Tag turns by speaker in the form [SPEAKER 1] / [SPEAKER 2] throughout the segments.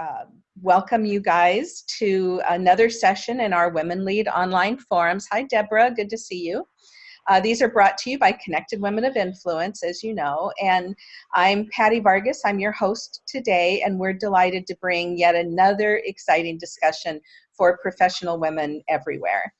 [SPEAKER 1] uh, welcome you guys to another session in our Women Lead online forums. Hi, Deborah. Good to see you. Uh, these are brought to you by Connected Women of Influence, as you know, and I'm Patty Vargas. I'm your host today, and we're delighted to bring yet another exciting discussion for professional women everywhere.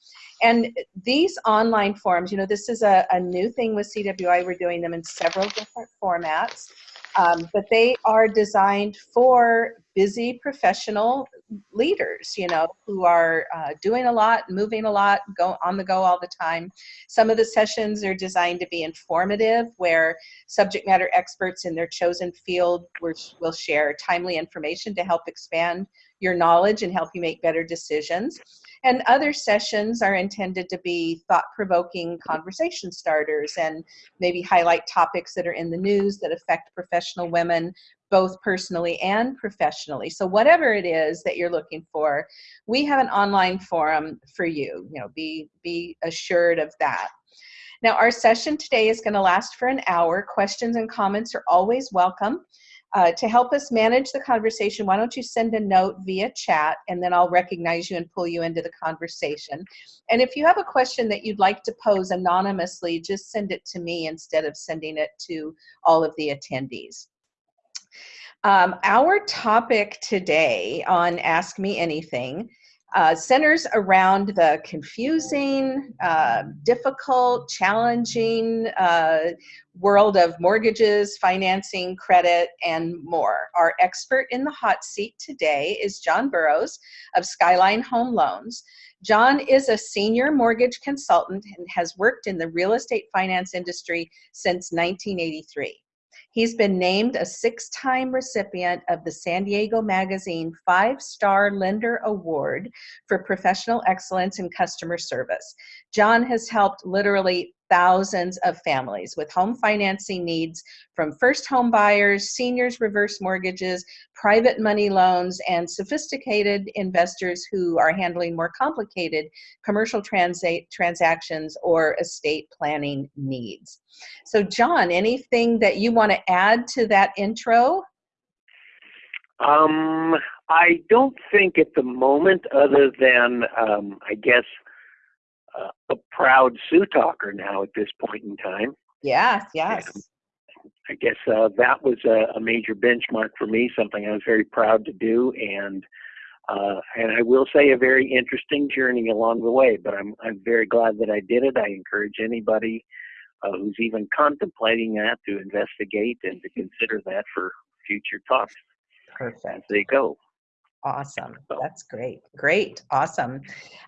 [SPEAKER 1] And these online forums, you know, this is a, a new thing with CWI. We're doing them in several different formats. Um, but they are designed for busy professional leaders, you know, who are uh, doing a lot, moving a lot, go on the go all the time. Some of the sessions are designed to be informative, where subject matter experts in their chosen field will share timely information to help expand your knowledge and help you make better decisions. And other sessions are intended to be thought-provoking conversation starters and maybe highlight topics that are in the news that affect professional women, both personally and professionally. So whatever it is that you're looking for, we have an online forum for you. You know, be, be assured of that. Now, our session today is going to last for an hour. Questions and comments are always welcome. Uh, to help us manage the conversation, why don't you send a note via chat and then I'll recognize you and pull you into the conversation. And if you have a question that you'd like to pose anonymously, just send it to me instead of sending it to all of the attendees. Um, our topic today on Ask Me Anything uh, centers around the confusing, uh, difficult, challenging uh, world of mortgages, financing, credit, and more. Our expert in the hot seat today is John Burrows of Skyline Home Loans. John is a senior mortgage consultant and has worked in the real estate finance industry since 1983. He's been named a six-time recipient of the San Diego Magazine Five-Star Lender Award for Professional Excellence in Customer Service. John has helped literally thousands of families with home financing needs from first home buyers, seniors reverse mortgages, private money loans, and sophisticated investors who are handling more complicated commercial transa transactions or estate planning needs. So John, anything that you want to add to that intro?
[SPEAKER 2] Um, I don't think at the moment, other than um, I guess uh, a proud Sioux talker now at this point in time.
[SPEAKER 1] Yes, yes. And
[SPEAKER 2] I guess uh, that was a, a, major benchmark for me, something I was very proud to do, and uh, and I will say a very interesting journey along the way. But I'm I'm very glad that I did it. I encourage anybody uh, who's even contemplating that to investigate and to consider that for future talks.
[SPEAKER 1] Perfect. As
[SPEAKER 2] they go.
[SPEAKER 1] Awesome. That's great. Great. Awesome.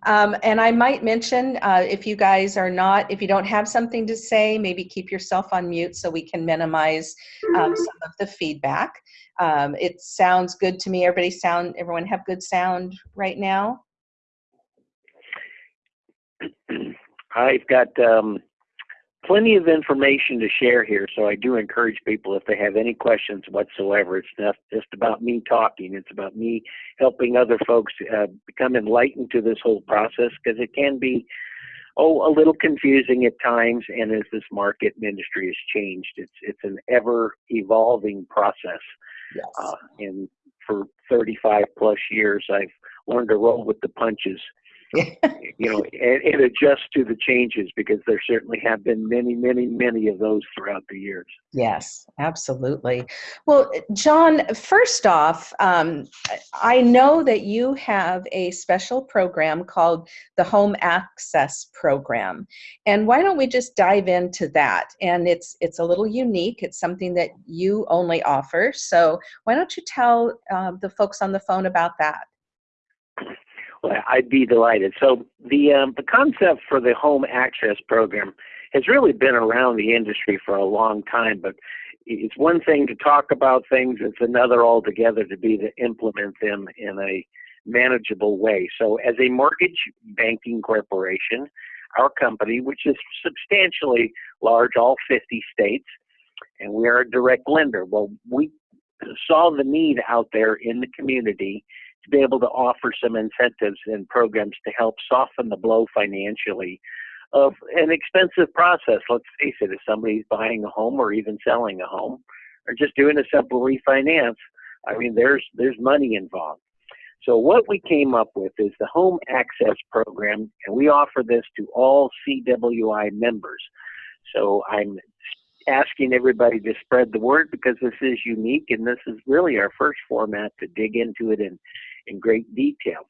[SPEAKER 1] Um, and I might mention uh, if you guys are not, if you don't have something to say, maybe keep yourself on mute so we can minimize um, some of the feedback. Um, it sounds good to me. Everybody sound, everyone have good sound right now?
[SPEAKER 2] I've got um, plenty of information to share here, so I do encourage people if they have any questions whatsoever. It's not just about me talking, it's about me helping other folks uh, become enlightened to this whole process because it can be, oh, a little confusing at times. And as this market industry has changed, it's, it's an ever evolving process.
[SPEAKER 1] Yes.
[SPEAKER 2] Uh, and for 35 plus years, I've learned to roll with the punches you know, and, and adjust to the changes because there certainly have been many, many, many of those throughout the years.
[SPEAKER 1] Yes, absolutely. Well, John, first off, um, I know that you have a special program called the Home Access Program, and why don't we just dive into that? And it's it's a little unique. It's something that you only offer. So why don't you tell uh, the folks on the phone about that?
[SPEAKER 2] I'd be delighted. So the um, the concept for the home access program has really been around the industry for a long time, but it's one thing to talk about things; it's another altogether to be to implement them in a manageable way. So, as a mortgage banking corporation, our company, which is substantially large, all 50 states, and we are a direct lender. Well, we saw the need out there in the community to be able to offer some incentives and programs to help soften the blow financially of an expensive process. Let's face it, if somebody's buying a home or even selling a home or just doing a simple refinance, I mean, there's there's money involved. So what we came up with is the Home Access Program, and we offer this to all CWI members. So I'm asking everybody to spread the word because this is unique and this is really our first format to dig into it in, in great detail.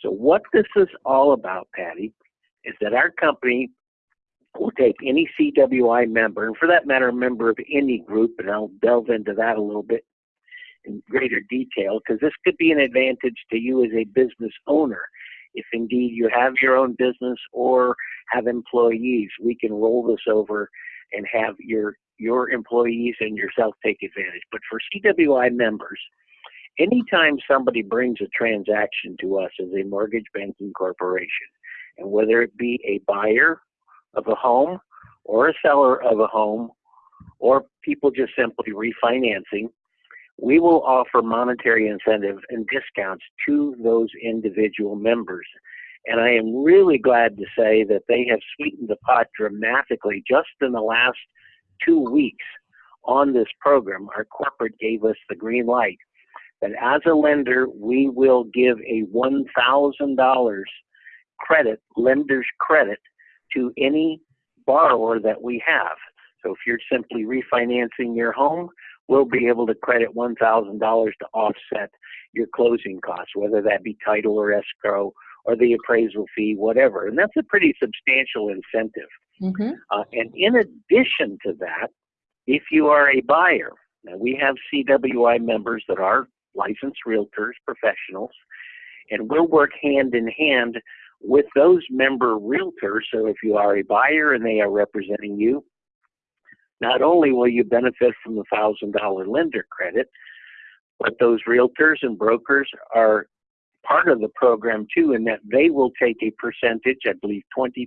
[SPEAKER 2] So what this is all about, Patty, is that our company will take any CWI member, and for that matter, a member of any group, and I'll delve into that a little bit in greater detail because this could be an advantage to you as a business owner. If indeed you have your own business or have employees, we can roll this over and have your your employees and yourself take advantage. But for CWI members, anytime somebody brings a transaction to us as a mortgage banking corporation, and whether it be a buyer of a home or a seller of a home or people just simply refinancing, we will offer monetary incentive and discounts to those individual members. And I am really glad to say that they have sweetened the pot dramatically just in the last two weeks on this program. Our corporate gave us the green light that as a lender, we will give a $1,000 credit, lender's credit, to any borrower that we have. So if you're simply refinancing your home, we'll be able to credit $1,000 to offset your closing costs, whether that be title or escrow or the appraisal fee, whatever. And that's a pretty substantial incentive. Mm-hmm. Uh, and in addition to that, if you are a buyer, now we have CWI members that are licensed realtors, professionals, and we'll work hand in hand with those member realtors. So if you are a buyer and they are representing you, not only will you benefit from the thousand dollar lender credit, but those realtors and brokers are part of the program too, in that they will take a percentage, I believe 20%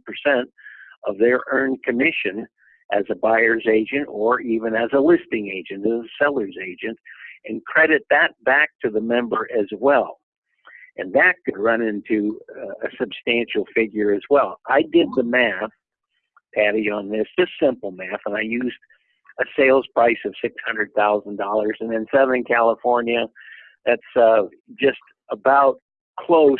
[SPEAKER 2] of their earned commission as a buyer's agent or even as a listing agent, as a seller's agent, and credit that back to the member as well. And that could run into a substantial figure as well. I did the math Patty, on this, just simple math, and I used a sales price of six hundred thousand dollars, and in Southern California, that's uh, just about close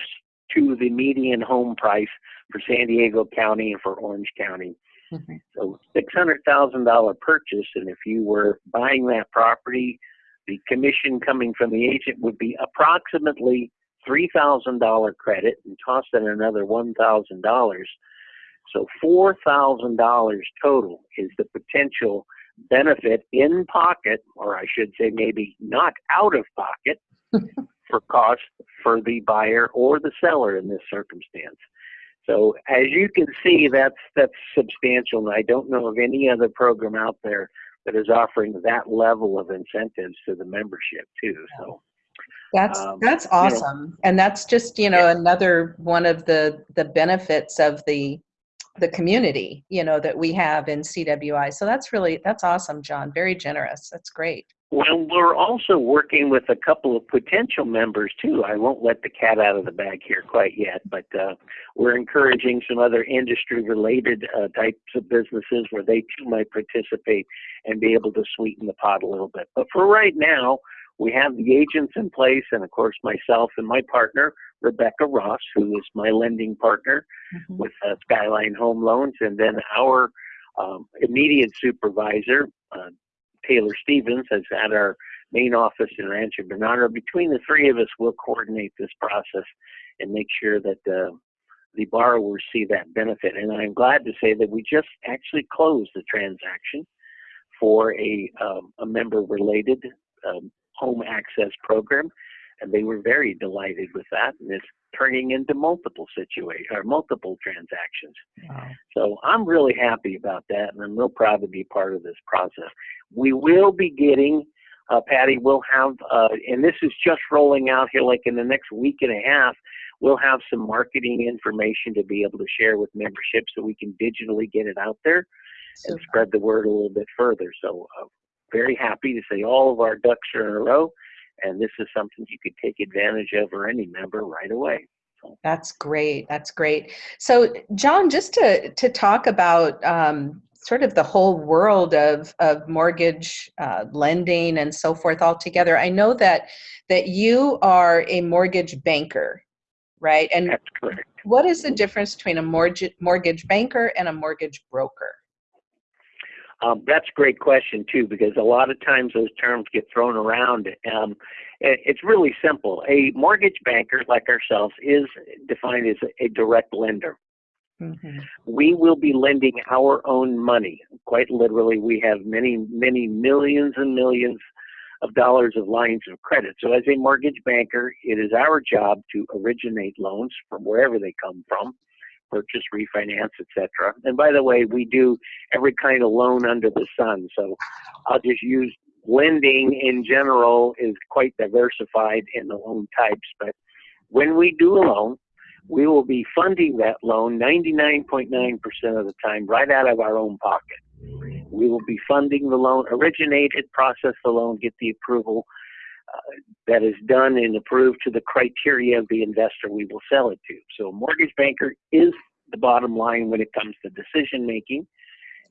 [SPEAKER 2] to the median home price for San Diego County and for Orange County. Mm-hmm. So six hundred thousand dollar purchase, and if you were buying that property, the commission coming from the agent would be approximately three thousand dollar credit, and toss in another one thousand dollars so $4,000 total is the potential benefit in pocket, or I should say maybe not out of pocket, for cost for the buyer or the seller in this circumstance. So as you can see, that's that's substantial, and I don't know of any other program out there that is offering that level of incentives to the membership too. So
[SPEAKER 1] that's um, that's awesome, you know, and that's just you know yeah. another one of the the benefits of the the community you know that we have in cwi so that's really that's awesome john very generous that's great
[SPEAKER 2] well we're also working with a couple of potential members too i won't let the cat out of the bag here quite yet but uh, we're encouraging some other industry related uh, types of businesses where they too might participate and be able to sweeten the pot a little bit but for right now we have the agents in place and of course myself and my partner Rebecca Ross, who is my lending partner mm-hmm. with uh, Skyline Home Loans, and then our um, immediate supervisor, uh, Taylor Stevens, is at our main office in Rancho Bernardo. Between the three of us, we'll coordinate this process and make sure that uh, the borrowers see that benefit. And I'm glad to say that we just actually closed the transaction for a, um, a member related um, home access program and they were very delighted with that, and it's turning into multiple situations or multiple transactions. Wow. So I'm really happy about that, and I'm real proud to be part of this process. We will be getting, uh, Patty, we'll have, uh, and this is just rolling out here, like in the next week and a half. We'll have some marketing information to be able to share with membership so we can digitally get it out there and spread the word a little bit further. So, uh, very happy to say all of our ducks are in a row and this is something you could take advantage of or any member right away.
[SPEAKER 1] That's great. That's great. So, John, just to to talk about um, sort of the whole world of, of mortgage uh, lending and so forth all together. I know that that you are a mortgage banker, right? And
[SPEAKER 2] That's correct.
[SPEAKER 1] what is the difference between a mortgage mortgage banker and a mortgage broker?
[SPEAKER 2] Um, that's a great question too, because a lot of times those terms get thrown around. Um, it's really simple. A mortgage banker, like ourselves, is defined as a, a direct lender.
[SPEAKER 1] Mm-hmm.
[SPEAKER 2] We will be lending our own money. Quite literally, we have many, many millions and millions of dollars of lines of credit. So, as a mortgage banker, it is our job to originate loans from wherever they come from purchase, refinance, etc. And by the way, we do every kind of loan under the sun. So I'll just use lending in general is quite diversified in the loan types. But when we do a loan, we will be funding that loan 99.9% of the time right out of our own pocket. We will be funding the loan, originate it, process the loan, get the approval uh, that is done and approved to the criteria of the investor we will sell it to. So a mortgage banker is the bottom line when it comes to decision making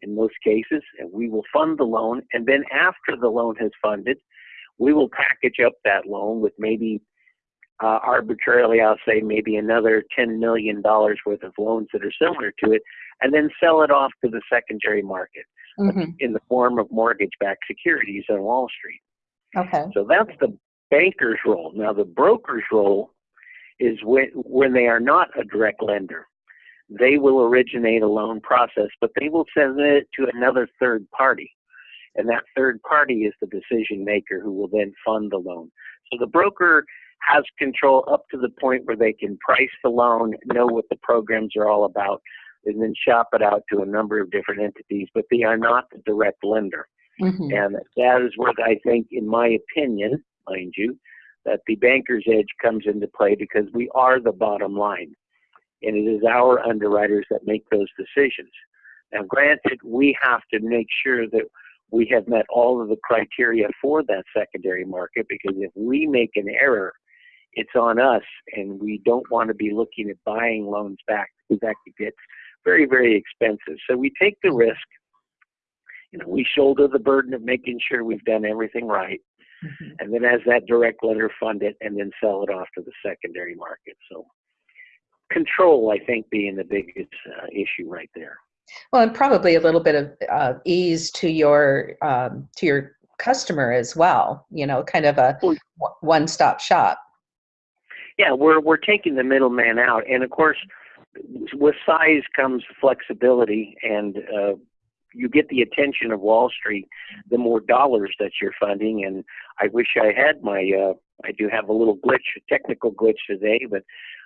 [SPEAKER 2] in most cases, and we will fund the loan. And then after the loan has funded, we will package up that loan with maybe uh, arbitrarily, I'll say maybe another $10 million worth of loans that are similar to it, and then sell it off to the secondary market
[SPEAKER 1] Mm-hmm.
[SPEAKER 2] in the form of mortgage backed securities on Wall Street.
[SPEAKER 1] Okay.
[SPEAKER 2] So that's the banker's role. Now, the broker's role is when, when they are not a direct lender. They will originate a loan process, but they will send it to another third party. And that third party is the decision maker who will then fund the loan. So the broker has control up to the point where they can price the loan, know what the programs are all about, and then shop it out to a number of different entities, but they are not the direct lender.
[SPEAKER 1] Mm-hmm.
[SPEAKER 2] And that is where I think, in my opinion, mind you, that the banker's edge comes into play because we are the bottom line. And it is our underwriters that make those decisions. Now, granted, we have to make sure that we have met all of the criteria for that secondary market because if we make an error, it's on us, and we don't want to be looking at buying loans back because that could get very, very expensive. So we take the risk you know, we shoulder the burden of making sure we've done everything right,
[SPEAKER 1] Mm-hmm.
[SPEAKER 2] and then as that direct lender fund it and then sell it off to the secondary market. So control, I think, being the biggest uh, issue right there.
[SPEAKER 1] Well, and probably a little bit of uh, ease to your um, to your customer as well. You know, kind of a one stop shop.
[SPEAKER 2] Yeah, we're we're taking the middleman out, and of course, with size comes flexibility, and uh, you get the attention of Wall Street, the more dollars that you're funding. And I wish I had my. Uh, I do have a little glitch, a technical glitch today, but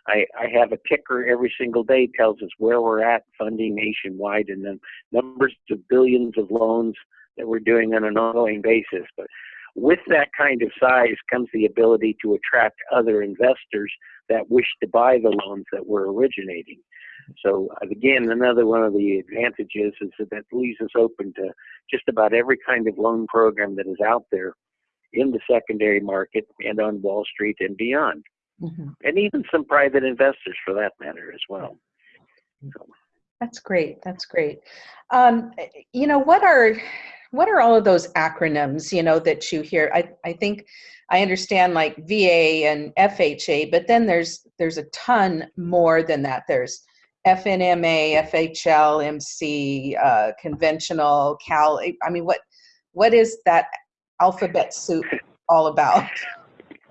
[SPEAKER 2] I, I have a ticker every single day tells us where we're at funding nationwide, and then numbers of billions of loans that we're doing on an ongoing basis. But with that kind of size comes the ability to attract other investors that wish to buy the loans that we're originating. So again, another one of the advantages is that that leaves us open to just about every kind of loan program that is out there in the secondary market and on Wall Street and beyond,
[SPEAKER 1] Mm-hmm.
[SPEAKER 2] and even some private investors for that matter as well. So,
[SPEAKER 1] That's great. That's great. Um, you know, what are what are all of those acronyms? You know that you hear. I I think I understand like VA and FHA, but then there's there's a ton more than that. There's FNMA, FHL, MC, uh, conventional, Cal. I mean, what what is that alphabet soup all about?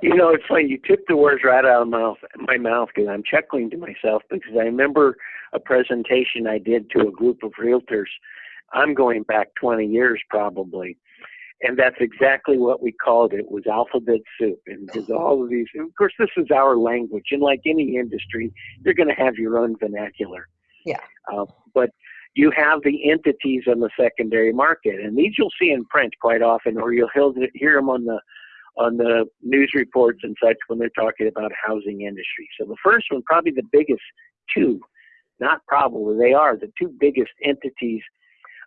[SPEAKER 2] You know, it's funny. You took the words right out of my my mouth, because I'm chuckling to myself because I remember a presentation I did to a group of realtors. I'm going back 20 years probably, and that's exactly what we called it. Was alphabet soup, and because all of these. Of course, this is our language, and like any industry, you're going to have your own vernacular.
[SPEAKER 1] Yeah.
[SPEAKER 2] Uh, but you have the entities on the secondary market, and these you'll see in print quite often, or you'll hear them on the on the news reports and such when they're talking about housing industry. So the first one, probably the biggest two, not probably, they are the two biggest entities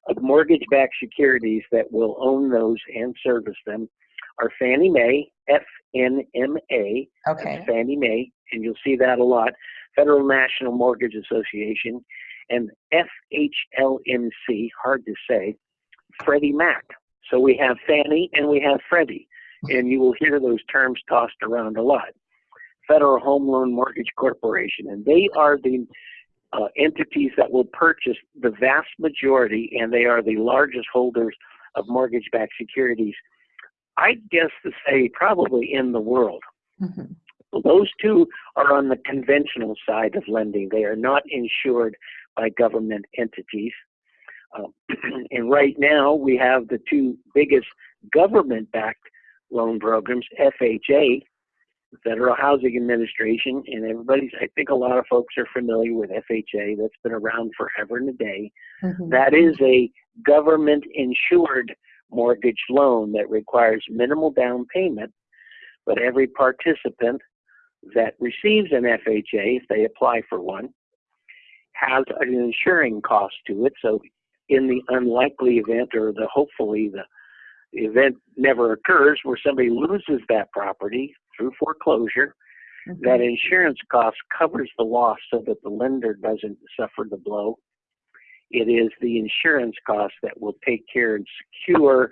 [SPEAKER 2] of mortgage-backed securities that will own those and service them are Fannie Mae, FNMA,
[SPEAKER 1] Okay.
[SPEAKER 2] Fannie Mae, and you'll see that a lot, Federal National Mortgage Association, and FHLMC, hard to say, Freddie Mac. So we have Fannie and we have Freddie, and you will hear those terms tossed around a lot. Federal Home Loan Mortgage Corporation, and they are the uh, entities that will purchase the vast majority, and they are the largest holders of mortgage-backed securities. I guess to say probably in the world. Mm-hmm. Those two are on the conventional side of lending. They are not insured by government entities. Uh, and right now, we have the two biggest government backed loan programs FHA, Federal Housing Administration, and everybody's, I think a lot of folks are familiar with FHA. That's been around forever and a day. Mm-hmm. That is a government insured mortgage loan that requires minimal down payment, but every participant that receives an FHA, if they apply for one, has an insuring cost to it. So, in the unlikely event, or the hopefully the event never occurs, where somebody loses that property through foreclosure, mm-hmm. that insurance cost covers the loss so that the lender doesn't suffer the blow. It is the insurance cost that will take care and secure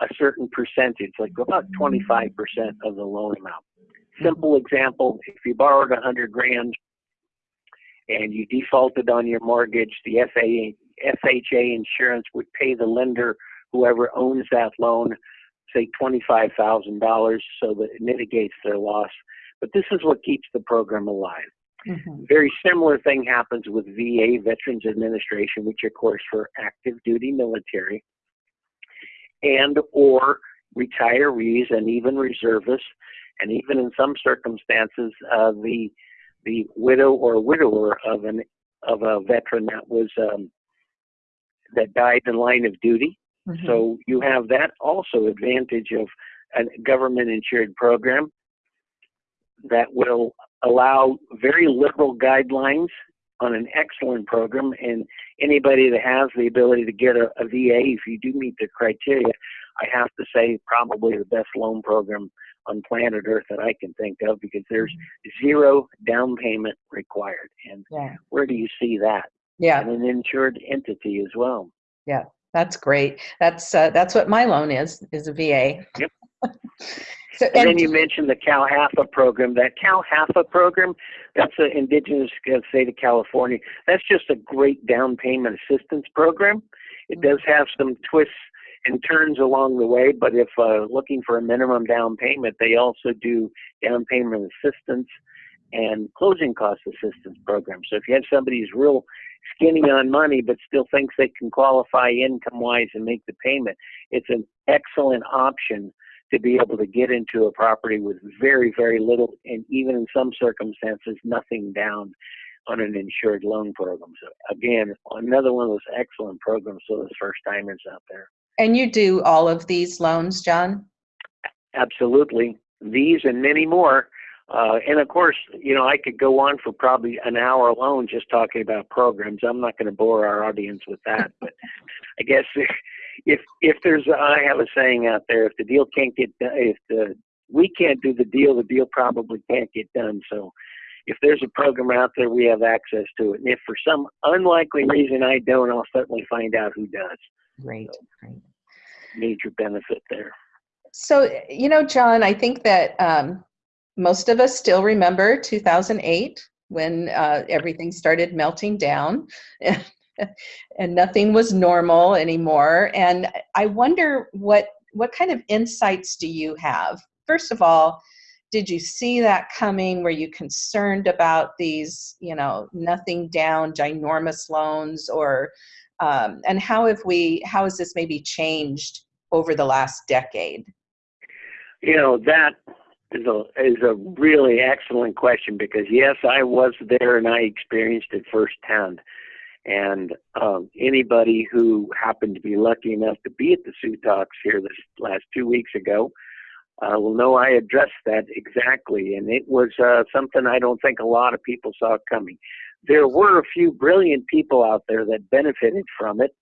[SPEAKER 2] a certain percentage, like about 25% of the loan amount. Simple example, if you borrowed hundred grand and you defaulted on your mortgage, the FHA insurance would pay the lender, whoever owns that loan, say $25,000 so that it mitigates their loss. But this is what keeps the program alive. Mm-hmm. Very similar thing happens with VA, Veterans Administration, which of course for active duty military and or retirees and even reservists and even in some circumstances, uh, the the widow or widower of an of a veteran that was um, that died in line of duty. Mm-hmm. So you have that also advantage of a government insured program that will allow very liberal guidelines on an excellent program and anybody that has the ability to get a, a VA if you do meet the criteria I have to say probably the best loan program on planet Earth that I can think of because there's mm-hmm. zero down payment required. And yeah. where do you see that?
[SPEAKER 1] Yeah.
[SPEAKER 2] And an insured entity as well.
[SPEAKER 1] Yeah, that's great. That's uh, that's what my loan is is a VA.
[SPEAKER 2] Yep. so, and, and, then you mentioned the CalHFA program. That CalHFA program, that's an indigenous state of California. That's just a great down payment assistance program. It mm-hmm. does have some twists and turns along the way. But if uh, looking for a minimum down payment, they also do down payment assistance and closing cost assistance programs. So if you have somebody who's real skinny on money but still thinks they can qualify income wise and make the payment, it's an excellent option to be able to get into a property with very, very little, and even in some circumstances, nothing down on an insured loan program. So again, another one of those excellent programs for those first timers out there.
[SPEAKER 1] And you do all of these loans, John?
[SPEAKER 2] Absolutely. These and many more. Uh, and of course, you know, I could go on for probably an hour alone just talking about programs. I'm not going to bore our audience with that, but I guess if if there's, I have a saying out there: if the deal can't get done, if the we can't do the deal, the deal probably can't get done. So, if there's a program out there, we have access to it. And if for some unlikely reason I don't, I'll certainly find out who does.
[SPEAKER 1] Great, great.
[SPEAKER 2] Major benefit there.
[SPEAKER 1] So, you know, John, I think that um, most of us still remember 2008 when uh, everything started melting down and nothing was normal anymore. And I wonder what what kind of insights do you have? First of all, did you see that coming? Were you concerned about these, you know, nothing down, ginormous loans, or um, and how have we how has this maybe changed over the last decade
[SPEAKER 2] you know that is a is a really excellent question because yes i was there and i experienced it firsthand. And um, anybody who happened to be lucky enough to be at the Sioux Talks here this last two weeks ago uh, will know I addressed that exactly, and it was uh, something I don't think a lot of people saw coming. There were a few brilliant people out there that benefited from it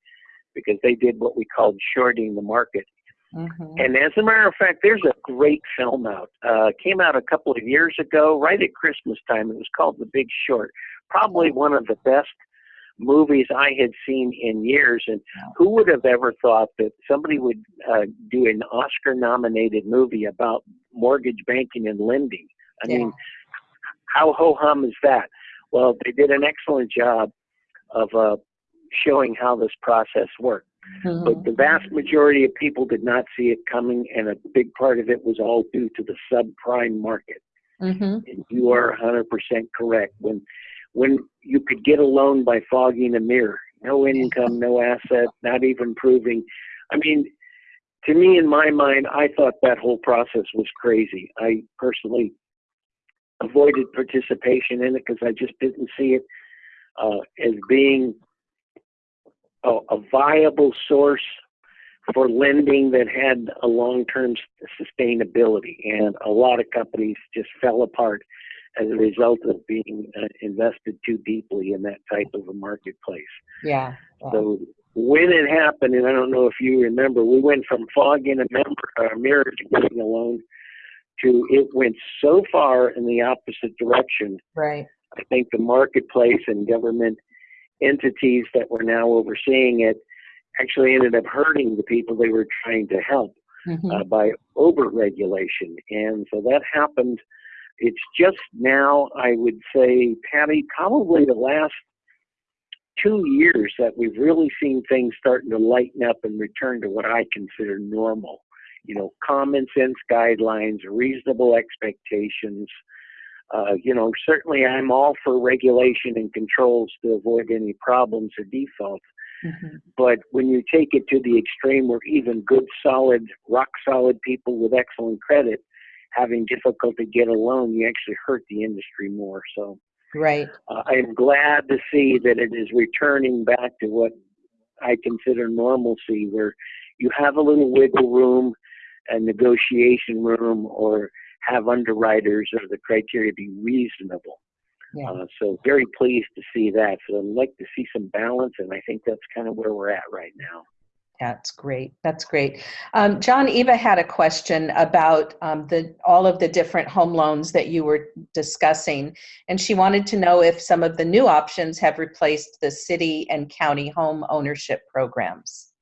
[SPEAKER 2] because they did what we called shorting the market. Mm-hmm. And as a matter of fact, there's a great film out. Uh, came out a couple of years ago, right at Christmas time. It was called The Big Short. Probably one of the best movies I had seen in years. And who would have ever thought that somebody would uh, do an Oscar nominated movie about mortgage banking and lending? I
[SPEAKER 1] Yeah.
[SPEAKER 2] mean, how ho hum is that? Well, they did an excellent job of uh, showing how this process worked.
[SPEAKER 1] Mhm.
[SPEAKER 2] But the vast majority of people did not see it coming, and a big part of it was all due to the subprime market.
[SPEAKER 1] Mhm.
[SPEAKER 2] And you are 100% correct. When when you could get a loan by fogging a mirror, no income, no asset, not even proving. I mean, to me, in my mind, I thought that whole process was crazy. I personally avoided participation in it because I just didn't see it uh, as being a, a viable source for lending that had a long-term s- sustainability. And a lot of companies just fell apart as a result of being uh, invested too deeply in that type of a marketplace.
[SPEAKER 1] Yeah. yeah.
[SPEAKER 2] So when it happened, and I don't know if you remember, we went from fogging a member, a mirror to getting a loan to it went so far in the opposite direction.
[SPEAKER 1] Right.
[SPEAKER 2] I think the marketplace and government entities that were now overseeing it actually ended up hurting the people they were trying to help
[SPEAKER 1] Mhm.
[SPEAKER 2] uh, by over-regulation. And so that happened. It's just now, I would say, Patty, probably the last two years that we've really seen things starting to lighten up and return to what I consider normal. You know, common sense guidelines, reasonable expectations. Uh, you know, certainly I'm all for regulation and controls to avoid any problems or defaults.
[SPEAKER 1] Mhm.
[SPEAKER 2] But when you take it to the extreme where even good, solid, rock solid people with excellent credit having difficulty get a loan, you actually hurt the industry more. So
[SPEAKER 1] Right.
[SPEAKER 2] uh, I'm glad to see that it is returning back to what I consider normalcy, where you have a little wiggle room, a negotiation room, or have underwriters or the criteria be reasonable.
[SPEAKER 1] Yeah.
[SPEAKER 2] Uh, so very pleased to see that. So I'd like to see some balance, and I think that's kind of where we're at right now.
[SPEAKER 1] That's great. That's great. Um, John, Eva had a question about um, the all of the different home loans that you were discussing, and she wanted to know if some of the new options have replaced the city and county home ownership programs.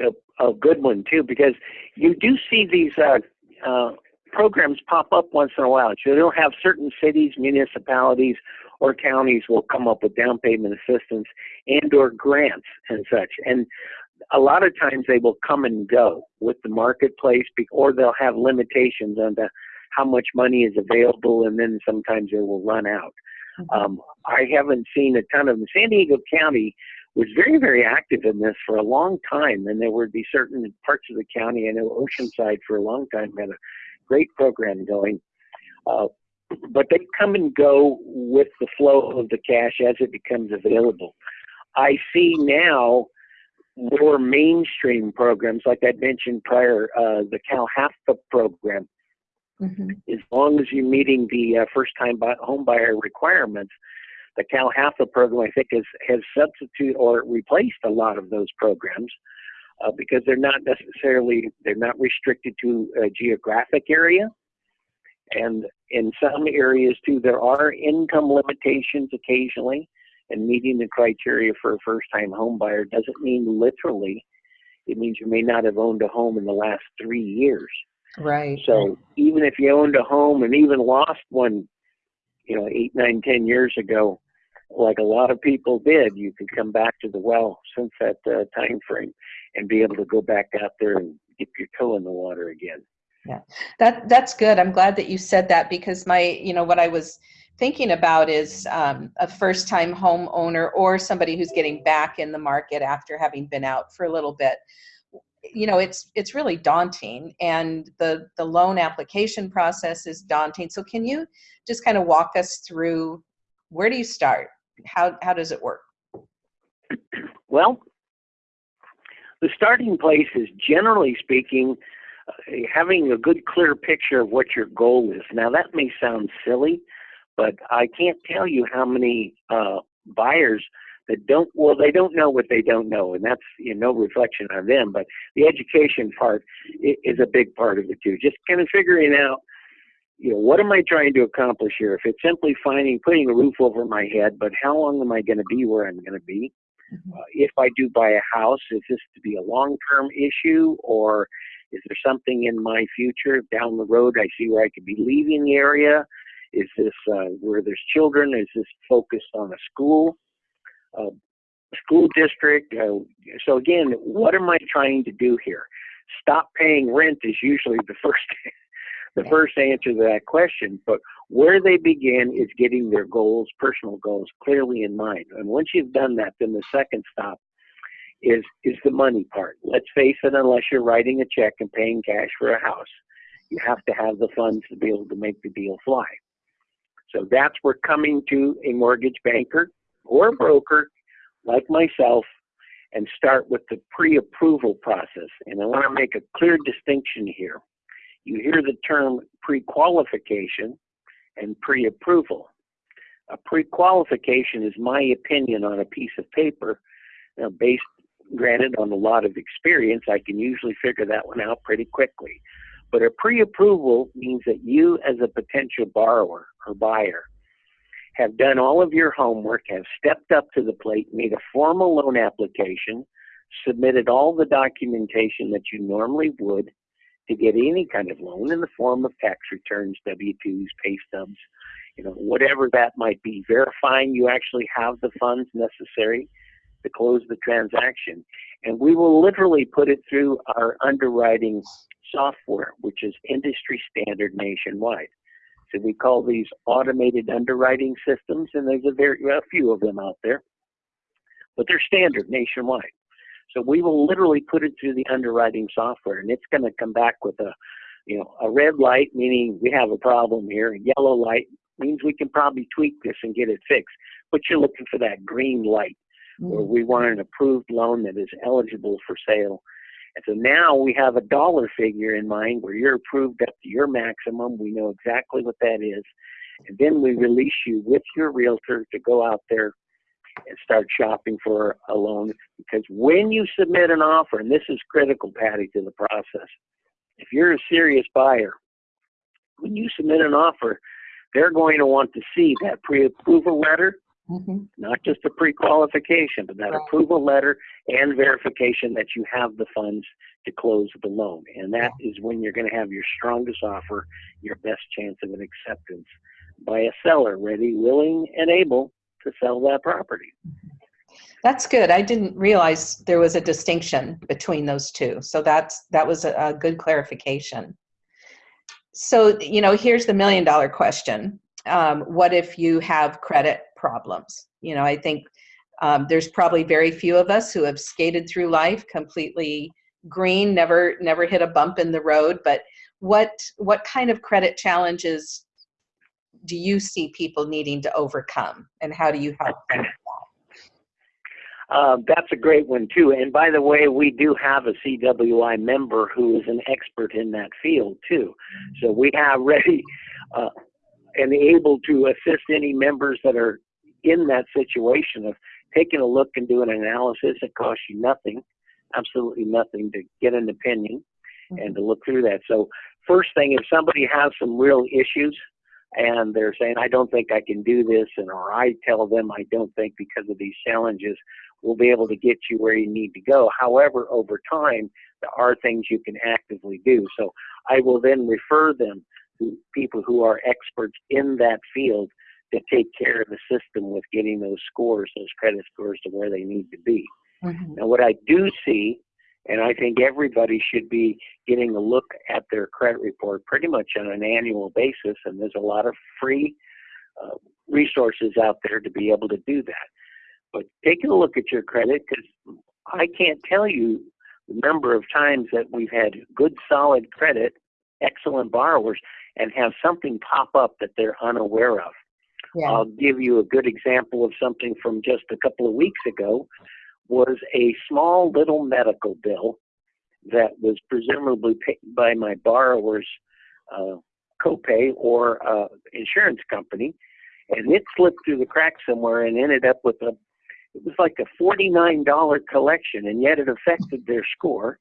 [SPEAKER 2] a, a good one too because you do see these uh, uh, programs pop up once in a while. So they'll have certain cities, municipalities, or counties will come up with down payment assistance and or grants and such. And a lot of times they will come and go with the marketplace, or they'll have limitations on the, how much money is available, and then sometimes they will run out. Um, I haven't seen a ton of them. San Diego County was very, very active in this for a long time, and there would be certain parts of the county. I know Oceanside for a long time had a great program going, uh, but they come and go with the flow of the cash as it becomes available. I see now more mainstream programs, like I mentioned prior, uh, the Cal HAFA program
[SPEAKER 1] Mhm.
[SPEAKER 2] as long as you're meeting the uh, first-time buy- home buyer requirements, the Cal HAFA program, I think, has has substitute or replaced a lot of those programs uh, because they're not necessarily they're not restricted to a geographic area, and in some areas too, there are income limitations occasionally, and meeting the criteria for a first-time home buyer doesn't mean literally. It means you may not have owned a home in the last three years.
[SPEAKER 1] Right.
[SPEAKER 2] So even if you owned a home and even lost one, you know, eight, nine, ten years ago, like a lot of people did, you could come back to the well since that uh, time frame and be able to go back out there and dip your toe in the water again.
[SPEAKER 1] Yeah, That that's good. I'm glad that you said that because my, you know, what I was thinking about is um, a first-time home owner or somebody who's getting back in the market after having been out for a little bit. You know, it's it's really daunting, and the the loan application process is daunting. So, can you just kind of walk us through where do you start? How how does it work?
[SPEAKER 2] Well, the starting place is generally speaking uh, having a good, clear picture of what your goal is. Now, that may sound silly, but I can't tell you how many uh, buyers that don't, well, they don't know what they don't know, and that's you know, no reflection on them, but the education part is a big part of it too. Just kind of figuring out you know, what am I trying to accomplish here? If it's simply finding, putting a roof over my head, but how long am I going to be where I'm going to be? Uh, if I do buy a house, is this to be a long-term issue, or is there something in my future down the road I see where I could be leaving the area? Is this uh, where there's children? Is this focused on a school, uh, school district? Uh, so again, what am I trying to do here? Stop paying rent is usually the first the first answer to that question. But where they begin is getting their goals, personal goals, clearly in mind. And once you've done that, then the second stop is is the money part. Let's face it, unless you're writing a check and paying cash for a house, you have to have the funds to be able to make the deal fly. So that's where coming to a mortgage banker or a broker like myself and start with the pre-approval process. And I want to make a clear distinction here. You hear the term pre-qualification and pre-approval. A pre-qualification is my opinion on a piece of paper, based, granted, on a lot of experience. I can usually figure that one out pretty quickly. But a pre-approval means that you, as a potential borrower or buyer, have done all of your homework, have stepped up to the plate, made a formal loan application, submitted all the documentation that you normally would to get any kind of loan in the form of tax returns, W-2s, pay stubs, you know, whatever that might be, verifying you actually have the funds necessary to close the transaction. And we will literally put it through our underwriting software, which is industry standard nationwide. So we call these automated underwriting systems, and there's a very a few of them out there, but they're standard nationwide. So we will literally put it through the underwriting software, and it's going to come back with a, you know, a red light meaning we have a problem here. A yellow light means we can probably tweak this and get it fixed. But you're looking for that green light mm-hmm. where we want an approved loan that is eligible for sale. And so now we have a dollar figure in mind where you're approved up to your maximum. We know exactly what that is. And then we release you with your realtor to go out there and start shopping for a loan because when you submit an offer, and this is critical, Patty, to the process, if you're a serious buyer, when you submit an offer, they're going to want to see that pre-approval letter, mm-hmm. not just a pre-qualification, but that right. approval letter and verification that you have the funds to close the loan. And that yeah. is when you're going to have your strongest offer, your best chance of an acceptance by a seller ready, willing, and able to sell that property.
[SPEAKER 1] That's good. I didn't realize there was a distinction between those two. So that's that was a, a good clarification. So, you know, here's the million dollar question. Um, what if you have credit problems? You know, I think um, there's probably very few of us who have skated through life completely green, never never hit a bump in the road. But what what kind of credit challenges do you see people needing to overcome and how do you help them
[SPEAKER 2] uh, that's a great one too. And by the way, we do have a CWI member who is an expert in that field too. So we have ready uh, and able to assist any members that are in that situation of taking a look and doing an analysis. It costs you nothing, absolutely nothing to get an opinion and to look through that. So first thing, if somebody has some real issues, and they're saying, I don't think I can do this, and or I tell them I don't think because of these challenges, we'll be able to get you where you need to go. However, over time, there are things you can actively do. So I will then refer them to people who are experts in that field to take care of the system with getting those scores, those credit scores to where they need to be. Mm-hmm. Now, what I do see and I think everybody should be getting a look at their credit report pretty much on an annual basis. And there's a lot of free uh, resources out there to be able to do that. But taking a look at your credit, because I can't tell you the number of times that we've had good, solid credit, excellent borrowers, and have something pop up that they're unaware of. Yeah. I'll give you a good example of something from just a couple of weeks ago was a small little medical bill that was presumably paid by my borrower's uh, copay or uh, insurance company, and it slipped through the cracks somewhere and ended up with a it was like a $49 collection, and yet it affected their score.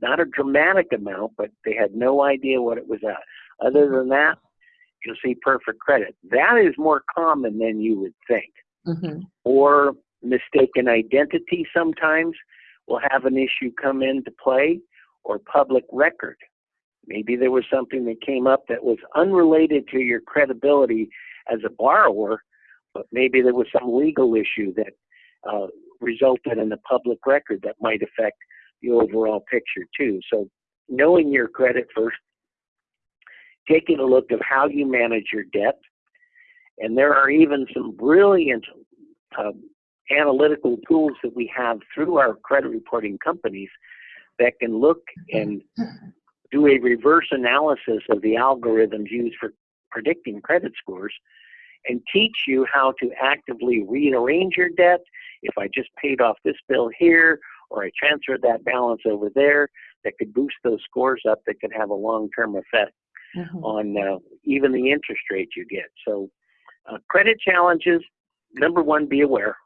[SPEAKER 2] Not a dramatic amount, but they had no idea what it was at. Other than that, you'll see perfect credit. That is more common than you would think.
[SPEAKER 1] Mm-hmm.
[SPEAKER 2] Or mistaken identity sometimes will have an issue come into play, or public record. Maybe there was something that came up that was unrelated to your credibility as a borrower, but maybe there was some legal issue that uh, resulted in a public record that might affect the overall picture too. So knowing your credit first, taking a look of how you manage your debt, and there are even some brilliant uh, analytical tools that we have through our credit reporting companies that can look and do a reverse analysis of the algorithms used for predicting credit scores and teach you how to actively rearrange your debt. If I just paid off this bill here or I transferred that balance over there, that could boost those scores up that could have a long-term effect
[SPEAKER 1] Mm-hmm.
[SPEAKER 2] on uh, even the interest rate you get. So uh, credit challenges, number one, be aware.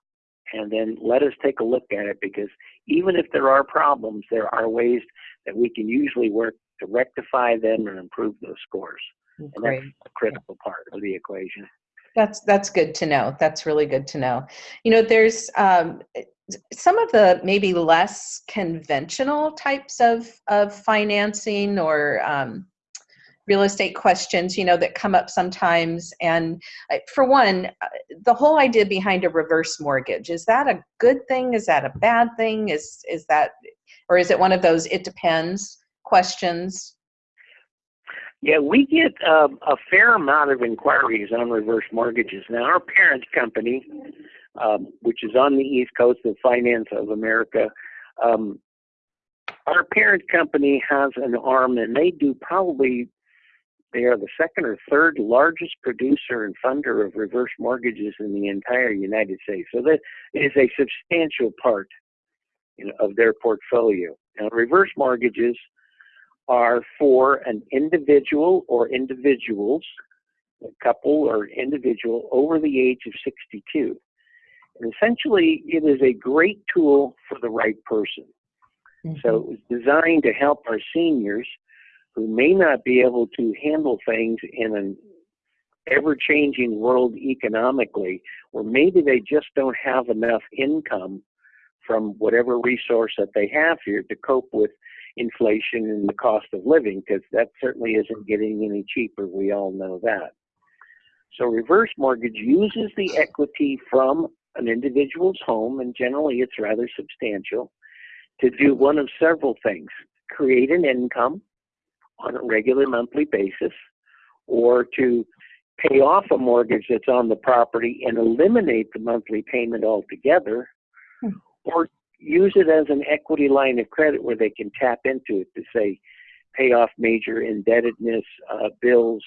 [SPEAKER 2] And then let us take a look at it because even if there are problems, there are ways that we can usually work to rectify them and improve those scores. And
[SPEAKER 1] Great.
[SPEAKER 2] that's a critical part of the equation.
[SPEAKER 1] That's that's good to know. That's really good to know. You know, there's um, some of the maybe less conventional types of of financing or um, real estate questions, you know, that come up sometimes. And uh, for one, uh, the whole idea behind a reverse mortgage is that a good thing? Is that a bad thing? Is is that, or is it one of those it depends questions?
[SPEAKER 2] Yeah, we get um, a fair amount of inquiries on reverse mortgages. Now, our parent company, um, which is on the East Coast of Finance of America, um, our parent company has an arm, and they do probably they are the second or third largest producer and funder of reverse mortgages in the entire United States. So that is a substantial part you know, of their portfolio. Now, reverse mortgages are for an individual or individuals, a couple or individual over the age of 62. And essentially, it is a great tool for the right person. So mm-hmm. it was designed to help our seniors who may not be able to handle things in an ever changing world economically, or maybe they just don't have enough income from whatever resource that they have here to cope with inflation and the cost of living, because that certainly isn't getting any cheaper. We all know that. So reverse mortgage uses the equity from an individual's home, and generally it's rather substantial, to do one of several things. Create an income, on a regular monthly basis or to pay off a mortgage that's on the property and eliminate the monthly payment altogether
[SPEAKER 1] Hmm.
[SPEAKER 2] or use it as an equity line of credit where they can tap into it to say pay off major indebtedness uh, bills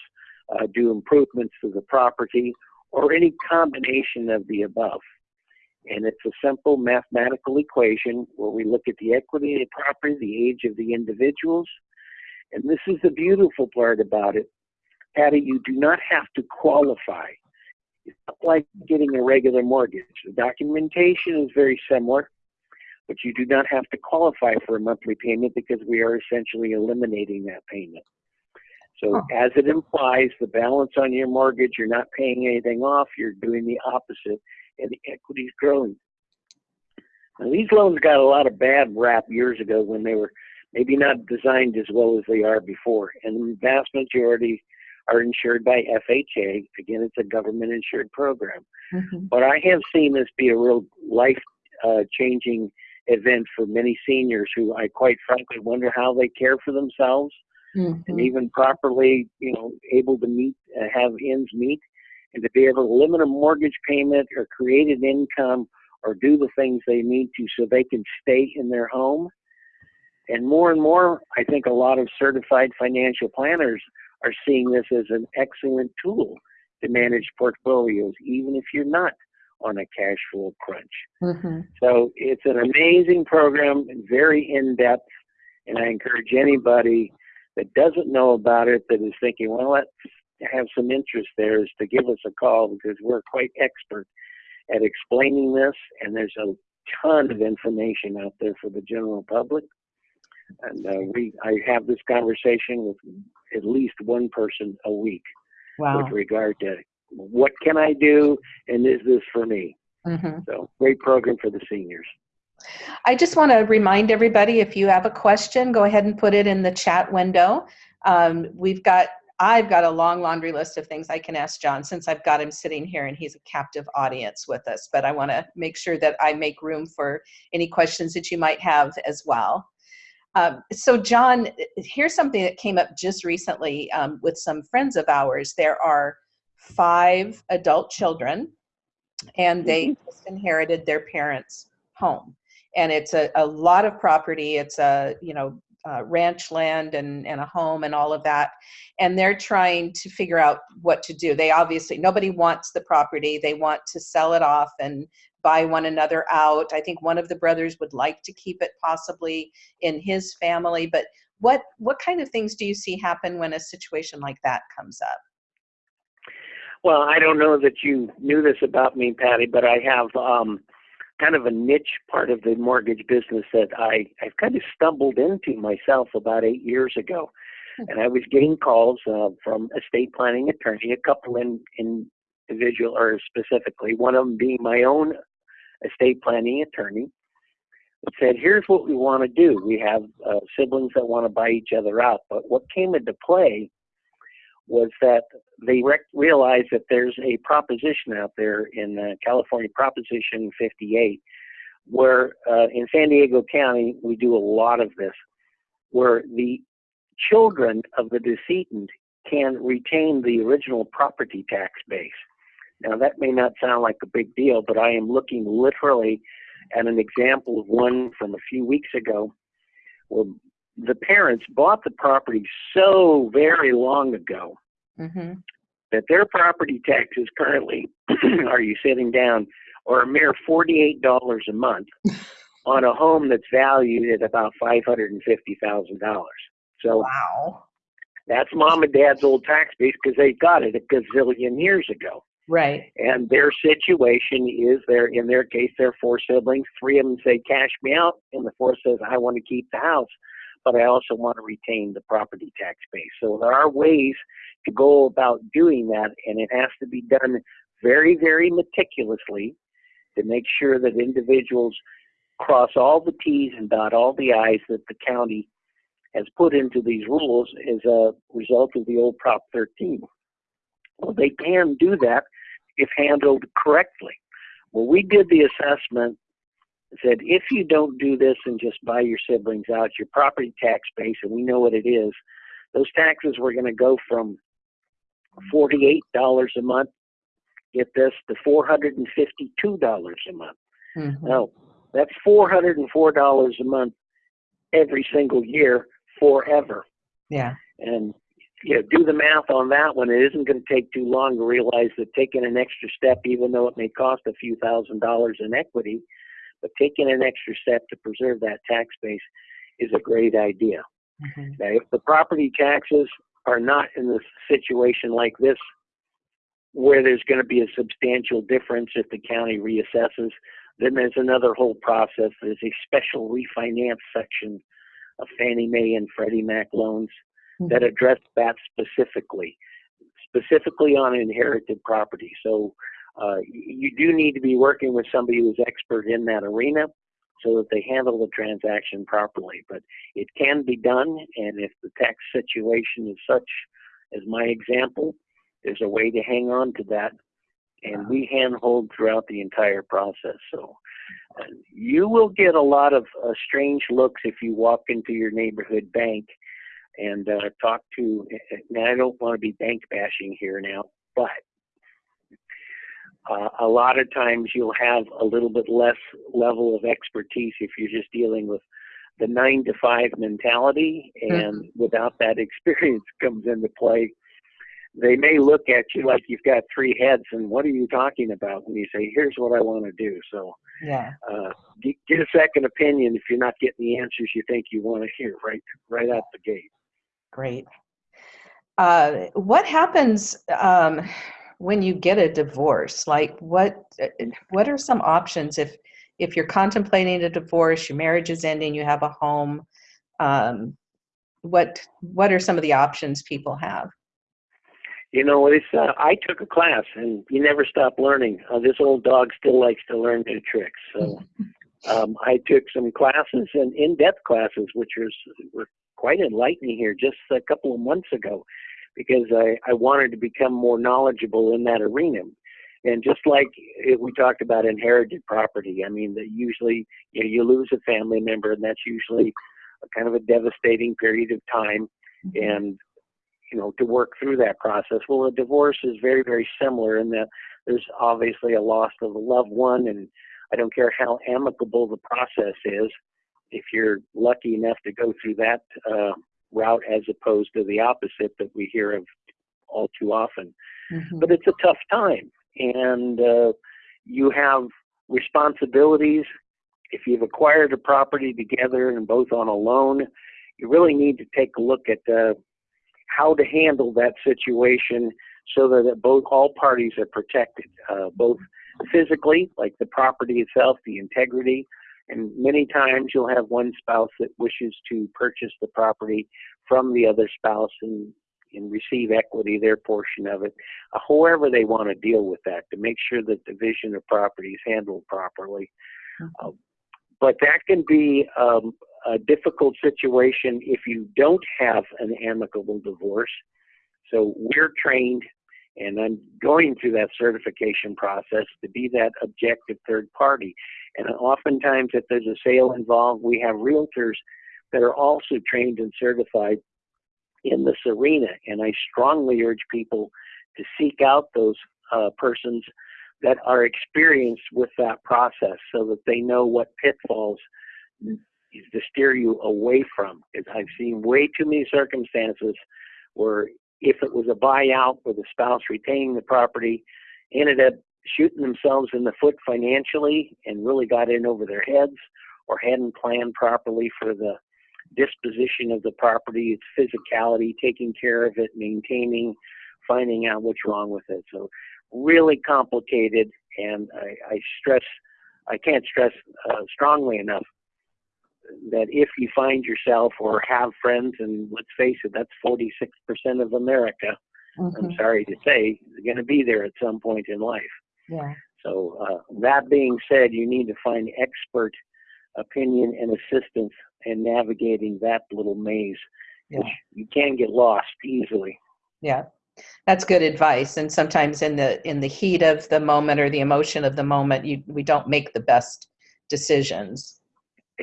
[SPEAKER 2] uh, do improvements to the property or any combination of the above and it's a simple mathematical equation where we look at the equity of the property the age of the individuals and this is the beautiful part about it, Patty, you do not have to qualify. It's not like getting a regular mortgage. The documentation is very similar, but you do not have to qualify for a monthly payment because we are essentially eliminating that payment. So
[SPEAKER 1] Huh.
[SPEAKER 2] as it implies, the balance on your mortgage, you're not paying anything off, you're doing the opposite, and the equity is growing. Now, these loans got a lot of bad rap years ago when they were maybe not designed as well as they are before. And the vast majority are insured by FHA. Again, it's a government insured program.
[SPEAKER 1] Mhm.
[SPEAKER 2] But I have seen this be a real life uh, changing event for many seniors who I quite frankly wonder how they care for themselves and
[SPEAKER 1] Mhm.
[SPEAKER 2] even properly, you know, able to meet, uh, have ends meet, and to be able to limit a mortgage payment or create an income or do the things they need to so they can stay in their home. And more and more, I think a lot of certified financial planners are seeing this as an excellent tool to manage portfolios, even if you're not on a cash flow crunch.
[SPEAKER 1] Mhm.
[SPEAKER 2] So it's an amazing program, very in depth, and I encourage anybody that doesn't know about it that is thinking, well, let's have some interest there, is to give us a call because we're quite expert at explaining this, and there's a ton of information out there for the general public. And uh, we, I have this conversation with at least one person a week
[SPEAKER 1] Wow.
[SPEAKER 2] with regard to what can I do and is this for me?
[SPEAKER 1] hmm
[SPEAKER 2] So great program for the seniors.
[SPEAKER 1] I just want to remind everybody if you have a question, go ahead and put it in the chat window. Um, we've got, I've got a long laundry list of things I can ask John since I've got him sitting here and he's a captive audience with us. But I want to make sure that I make room for any questions that you might have as well. Um, so, John, here's something that came up just recently um, with some friends of ours. There are five adult children, and they just inherited their parents' home. And it's a, a lot of property. It's a you know uh, ranch land and, and a home and all of that. And they're trying to figure out what to do. They obviously nobody wants the property. They want to sell it off and buy one another out. I think one of the brothers would like to keep it possibly in his family but what what kind of things do you see happen when a situation like that comes up?
[SPEAKER 2] Well, I don't know that you knew this about me, Patty, but I have um, kind of a niche part of the mortgage business that I, I've kind of stumbled into myself about eight years ago. And I was getting calls uh, from estate planning attorney, a couple in, in individual or specifically, one of them being my own estate planning attorney, that said, here's what we want to do. We have uh, siblings that want to buy each other out. But what came into play was that they rec- realized that there's a proposition out there in uh, California, Proposition 58, where uh, in San Diego County, we do a lot of this, where the children of the decedent can retain the original property tax base. Now, that may not sound like a big deal, but I am looking literally at an example of one from a few weeks ago where the parents bought the property so very long ago
[SPEAKER 1] mm-hmm.
[SPEAKER 2] that their property taxes currently, are you sitting down, are a mere $48 a month on a home that's valued at about $550,000. So
[SPEAKER 1] wow
[SPEAKER 2] that's mom and dad's old tax base because they got it a gazillion years ago.
[SPEAKER 1] Right
[SPEAKER 2] And their situation is they're in their case, they're four siblings. Three of them say, cash me out. And the fourth says, I want to keep the house, but I also want to retain the property tax base. So there are ways to go about doing that, and it has to be done very, very meticulously to make sure that individuals cross all the T's and dot all the I's that the county has put into these rules as a result of the old Prop 13. Well, they can do that if handled correctly. Well, we did the assessment, said if you don't do this and just buy your siblings out, your property tax base, and we know what it is, those taxes were going to go from $48 a month, get this, to $452 a month.
[SPEAKER 1] Mhm.
[SPEAKER 2] Now, that's $404 a month every single year forever.
[SPEAKER 1] yeah
[SPEAKER 2] And you know, do the math on that one. It isn't going to take too long to realize that taking an extra step, even though it may cost a few thousand dollars in equity, but taking an extra step to preserve that tax base is a great idea.
[SPEAKER 1] Mhm.
[SPEAKER 2] Now, if the property taxes are not in the situation like this, where there's going to be a substantial difference if the county reassesses, then there's another whole process. There's a special refinance section of Fannie Mae and Freddie Mac loans that address that specifically, specifically on inherited property. So uh, you do need to be working with somebody who's expert in that arena so that they handle the transaction properly. But it can be done, and if the tax situation is such as my example, there's a way to hang on to that, and we handhold throughout the entire process. So uh, you will get a lot of uh, strange looks if you walk into your neighborhood bank and uh, talk to. Now, I don't want to be bank bashing here now, but uh, a lot of times you'll have a little bit less level of expertise if you're just dealing with the nine to five mentality, and without that experience comes into play. They may look at you like you've got three heads, and what are you talking about? When you say, "Here's what I want to do," so
[SPEAKER 1] yeah
[SPEAKER 2] uh, get, get a second opinion if you're not getting the answers you think you want to hear right right out the gate.
[SPEAKER 1] Great. Uh, what happens um, when you get a divorce? Like, what uh, what are some options if if you're contemplating a divorce, your marriage is ending, you have a home? Um, what what are some of the options people have?
[SPEAKER 2] You know, it's uh, I took a class, and you never stop learning. Uh, this old dog still likes to learn new tricks. So um, I took some classes and in-depth classes, which was were quite enlightening here just a couple of months ago, because I I wanted to become more knowledgeable in that arena. And just like we talked about inherited property, I mean, that usually you know, you lose a family member, and that's usually a kind of a devastating period of time. Mm-hmm. And you know, to work through that process. Well, a divorce is very, very similar in that there's obviously a loss of a loved one, and I don't care how amicable the process is. If you're lucky enough to go through that uh, route, as opposed to the opposite that we hear of all too often,
[SPEAKER 1] Mhm.
[SPEAKER 2] but it's a tough time, and uh, you have responsibilities. If you've acquired a property together and both on a loan, you really need to take a look at uh, how to handle that situation so that both all parties are protected, uh, both physically, like the property itself, the integrity, and many times you'll have one spouse that wishes to purchase the property from the other spouse and, and receive equity, their portion of it, uh, however they want to deal with that to make sure that division of property is handled properly. Uh, but that can be um, a difficult situation if you don't have an amicable divorce. So we're trained, and I'm going through that certification process to be that objective third party. And oftentimes, if there's a sale involved, we have realtors that are also trained and certified in this arena. And I strongly urge people to seek out those uh, persons that are experienced with that process so that they know what pitfalls to steer you away from. Because I've seen way too many circumstances where if it was a buyout with a spouse retaining the property, ended up shooting themselves in the foot financially and really got in over their heads or hadn't planned properly for the disposition of the property, its physicality, taking care of it, maintaining, finding out what's wrong with it. So really complicated and I, I stress, I can't stress uh, strongly enough that if you find yourself or have friends, and let's face it, that's 46% of America, I'm
[SPEAKER 1] Mhm.
[SPEAKER 2] sorry to say, is going to be there at some point in life.
[SPEAKER 1] Yeah.
[SPEAKER 2] So, uh, that being said, you need to find expert opinion and assistance in navigating that little maze.
[SPEAKER 1] Yeah.
[SPEAKER 2] You can get lost easily.
[SPEAKER 1] Yeah. That's good advice. And sometimes in the in the heat of the moment or the emotion of the moment, you we don't make the best decisions.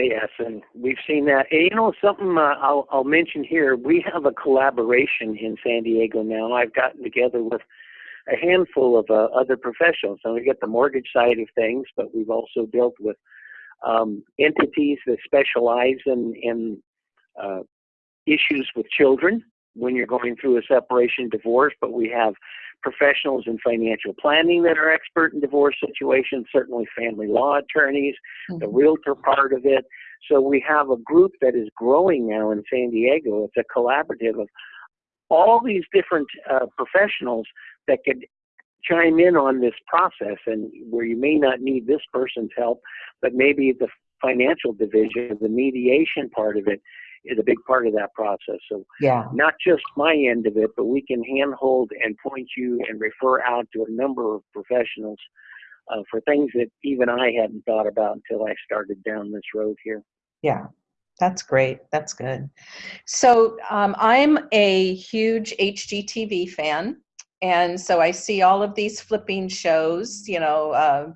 [SPEAKER 2] Yes, and we've seen that. And, you know, something uh, I'll, I'll mention here. We have a collaboration in San Diego now. I've gotten together with a handful of uh, other professionals. And we get the mortgage side of things, but we've also dealt with um, entities that specialize in, in uh, issues with children when you're going through a separation divorce. But we have professionals in financial planning that are expert in divorce situations, certainly family law attorneys, the
[SPEAKER 1] Mhm.
[SPEAKER 2] realtor part of it. So we have a group that is growing now in San Diego. It's a collaborative of all these different uh, professionals that could chime in on this process and where you may not need this person's help, but maybe the financial division, the mediation part of it is a big part of that process. So
[SPEAKER 1] Yeah.
[SPEAKER 2] not just my end of it, but we can handhold and point you and refer out to a number of professionals uh, for things that even I hadn't thought about until I started down this road here.
[SPEAKER 1] Yeah, that's great. That's good. So um, I'm a huge HGTV fan. And so I see all of these flipping shows, you know, uh,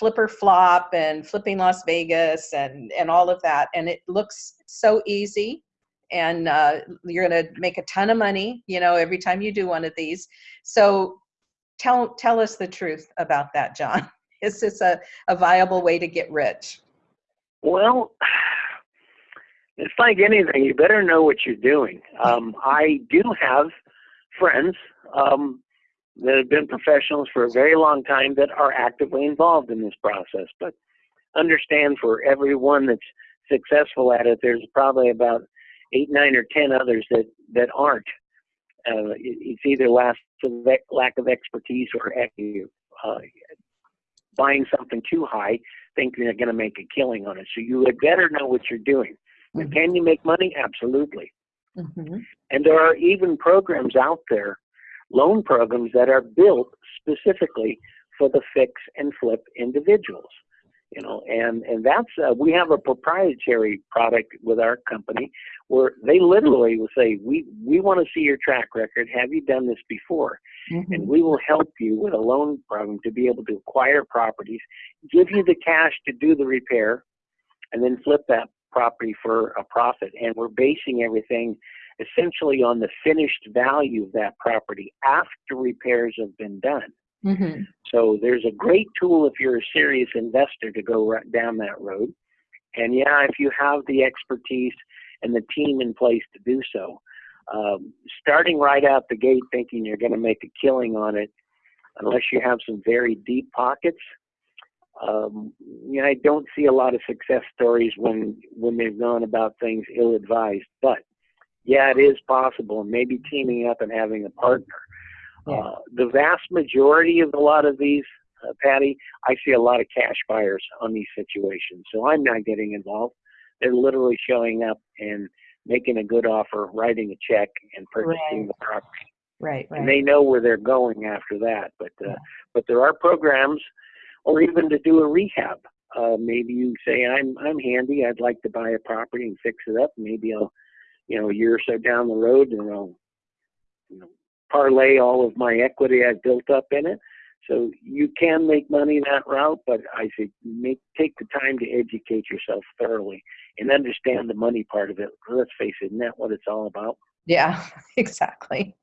[SPEAKER 1] Flip or Flop and Flipping Las Vegas and, and all of that. And it looks so easy. And uh, you're going to make a ton of money, you know, every time you do one of these. So tell, tell us the truth about that, John. Is this a, a viable way to get rich?
[SPEAKER 2] Well, it's like anything. You better know what you're doing. Um, I do have friends um, that have been professionals for a very long time that are actively involved in this process. But understand for everyone that's successful at it, there's probably about eight, nine, or ten others that that aren't. Uh, it's either lack of, lack of expertise or uh, buying something too high, thinking they're going to make a killing on it. So you had better know what you're doing.
[SPEAKER 1] Mhm.
[SPEAKER 2] Can you make money? Absolutely.
[SPEAKER 1] Mhm.
[SPEAKER 2] And there are even programs out there loan programs that are built specifically for the fix and flip individuals. You know, and and that's uh, we have a proprietary product with our company where they literally will say, we we want to see your track record. Have you done this before? Mm-hmm. And we will help you with a loan program to be able to acquire properties, give you the cash to do the repair, and then flip that property for a profit. And we're basing everything essentially on the finished value of that property after repairs have been done. Mm-hmm. So there's a great tool if you're a serious investor to go right down that road. And yeah, if you have the expertise and the team in place to do so, um, starting right out the gate thinking you're going to make a killing on it, unless you have some very deep pockets, um, you know, I don't see a lot of success stories when when they've gone about things ill-advised. But yeah, it is possible, and maybe teaming up and having a partner yeah. Uh, the vast majority of a lot of these, uh, Patty, I see a lot of cash buyers on these situations. So I'm not getting involved. They're literally showing up and making a good offer, writing a check, and purchasing
[SPEAKER 1] right.
[SPEAKER 2] the property.
[SPEAKER 1] Right, right.
[SPEAKER 2] And they know where they're going after that. But uh, yeah. but there are programs, or even to do a rehab. Uh, maybe you say I'm I'm handy. I'd like to buy a property and fix it up. Maybe I'll, you know, a year or so down the road, and I'll, you know, parlay all of my equity I've built up in it. So you can make money that route, but I say make take the time to educate yourself thoroughly and understand the money part of it. Let's face it, isn't that what it's all about?
[SPEAKER 1] Yeah, exactly.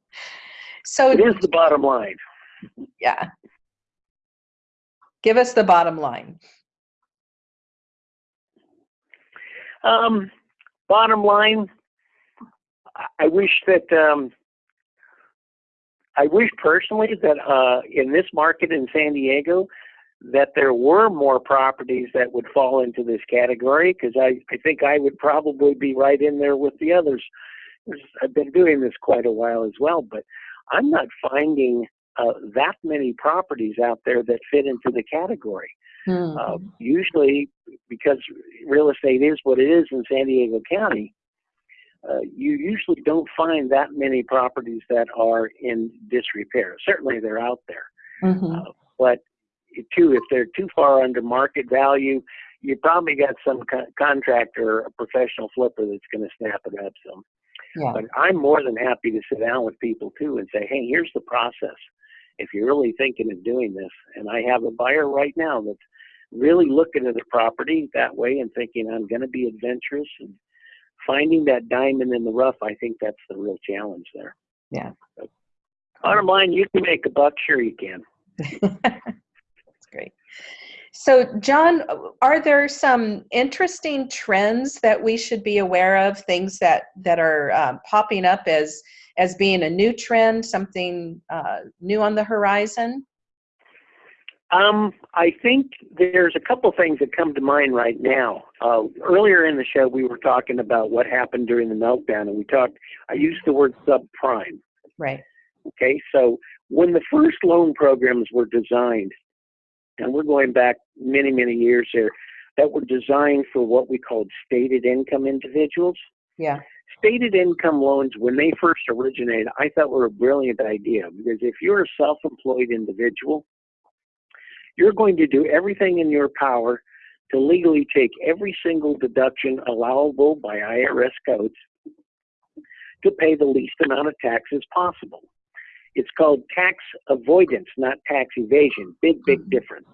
[SPEAKER 1] So
[SPEAKER 2] it is the bottom line.
[SPEAKER 1] Yeah. Give us the bottom line.
[SPEAKER 2] Um, bottom line, I wish that um, I wish personally that uh, in this market in San Diego, that there were more properties that would fall into this category because I, I think I would probably be right in there with the others. I've been doing this quite a while as well, but I'm not finding uh, that many properties out there that fit into the category. Mm-hmm. Uh, usually, because real estate is what it is in San Diego County, uh, you usually don't find that many properties that are in disrepair. Certainly, they're out there, mm-hmm. uh, but too, if they're too far under market value, you probably got some co- contractor, a professional flipper that's going to snap it up. So, yeah. but I'm more than happy to sit down with people too and say, hey, here's the process. If you're really thinking of doing this, and I have a buyer right now that's really looking at the property that way and thinking I'm going to be adventurous and finding that diamond in the rough, I think that's the real challenge there.
[SPEAKER 1] Yeah.
[SPEAKER 2] But bottom line, you can make a buck. Sure, you can.
[SPEAKER 1] that's great. So, John, are there some interesting trends that we should be aware of? Things that that are um, popping up as as being a new trend, something uh, new on the horizon?
[SPEAKER 2] Um, I think there's a couple things that come to mind right now. Uh, earlier in the show, we were talking about what happened during the meltdown, and we talked. I used the word subprime.
[SPEAKER 1] Right.
[SPEAKER 2] Okay, so when the first loan programs were designed, and we're going back many, many years here, that were designed for what we called stated income individuals.
[SPEAKER 1] Yeah.
[SPEAKER 2] Stated income loans, when they first originated, I thought were a brilliant idea because if you're a self-employed individual you're going to do everything in your power to legally take every single deduction allowable by IRS codes to pay the least amount of taxes possible. It's called tax avoidance, not tax evasion. Big, big mm-hmm. difference.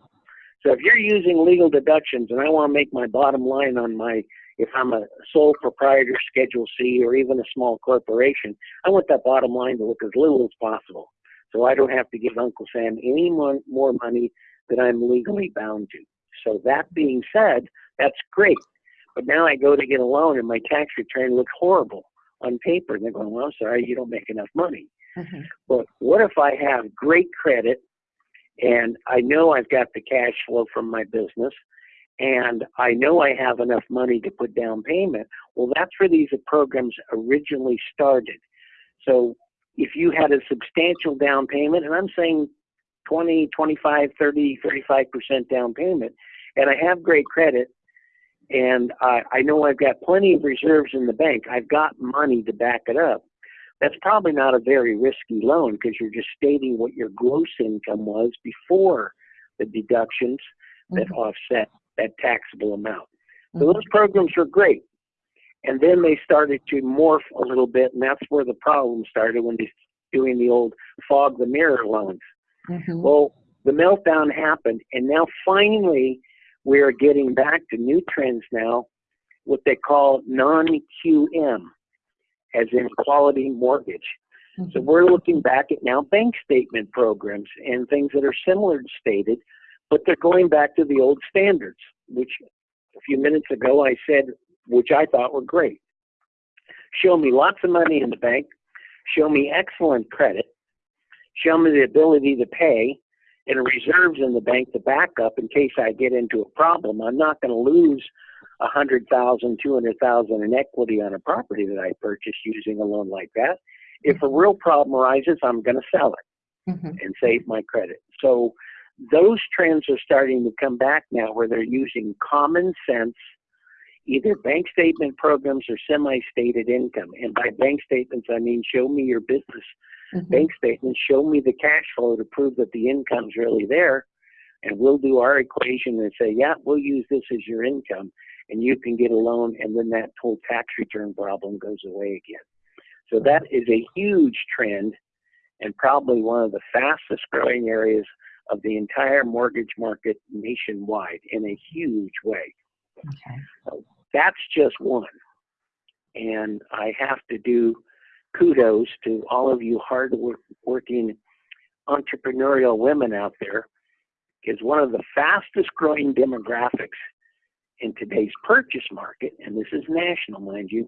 [SPEAKER 2] So if you're using legal deductions and I want to make my bottom line on my, if I'm a sole proprietor, Schedule C, or even a small corporation, I want that bottom line to look as little as possible. So I don't have to give Uncle Sam any more, more money that I'm legally bound to. So that being said, that's great. But now I go to get a loan and my tax return looks horrible on paper. And they're going, well, I'm sorry, you don't make enough money. Mm-hmm. But what if I have great credit and I know I've got the cash flow from my business and I know I have enough money to put down payment? Well, that's where these programs originally started. So if you had a substantial down payment, and I'm saying 20, 25, 30, 35% down payment, and I have great credit, and I, I know I've got plenty of reserves in the bank. I've got money to back it up. that's probably not a very risky loan because you're just stating what your gross income was before the deductions that
[SPEAKER 1] Mhm.
[SPEAKER 2] offset that taxable amount. So
[SPEAKER 1] Mhm.
[SPEAKER 2] those programs were great. And then they started to morph a little bit, and that's where the problem started when they're doing the old fog the mirror loans.
[SPEAKER 1] Mhm.
[SPEAKER 2] Well, the meltdown happened, and now finally we're getting back to new trends now, what they call non-QM, as in quality mortgage. So
[SPEAKER 1] Mhm.
[SPEAKER 2] we're looking back at now bank statement programs and things that are similar to stated, but they're going back to the old standards, which a few minutes ago I said, which I thought were great. Show me lots of money in the bank, show me excellent credit, show me the ability to pay, and reserves in the bank to back up in case I get into a problem. I'm not going to lose a hundred thousand, two hundred thousand in equity on a property that I purchased using a loan like that. If a real problem arises, I'm going to sell it
[SPEAKER 1] Mhm.
[SPEAKER 2] and save my credit. So those trends are starting to come back now where they're using common sense, either bank statement programs or semi-stated income. And by bank statements, I mean show me your business
[SPEAKER 1] Mhm.
[SPEAKER 2] bank statements, show me the cash flow to prove that the income's really there. And we'll do our equation and say, yeah, we'll use this as your income and you can get a loan and then that whole tax return problem goes away again. So that is a huge trend and probably one of the fastest growing areas of the entire mortgage market nationwide in a huge way.
[SPEAKER 1] Okay.
[SPEAKER 2] That's just one. And I have to do kudos to all of you hard-working entrepreneurial women out there because one of the fastest growing demographics in today's purchase market, and this is national, mind you,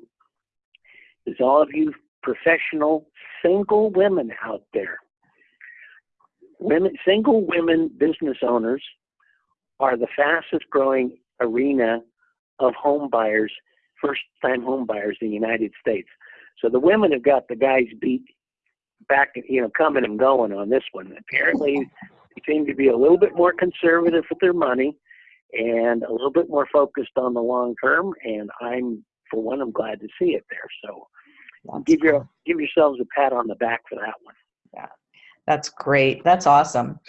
[SPEAKER 2] is all of you professional single women out there. Women, single women business owners are the fastest growing arena of home buyers, first time home buyers in the United States. So the women have got the guys beat back, you know, coming and going on this one. Apparently, they seem to be a little bit more conservative with their money and a little bit more focused on the long term. And I'm, for one, I'm glad to see it there. So
[SPEAKER 1] That's
[SPEAKER 2] give your
[SPEAKER 1] cool.
[SPEAKER 2] give yourselves a pat on the back for that one.
[SPEAKER 1] Yeah, that's great. That's awesome.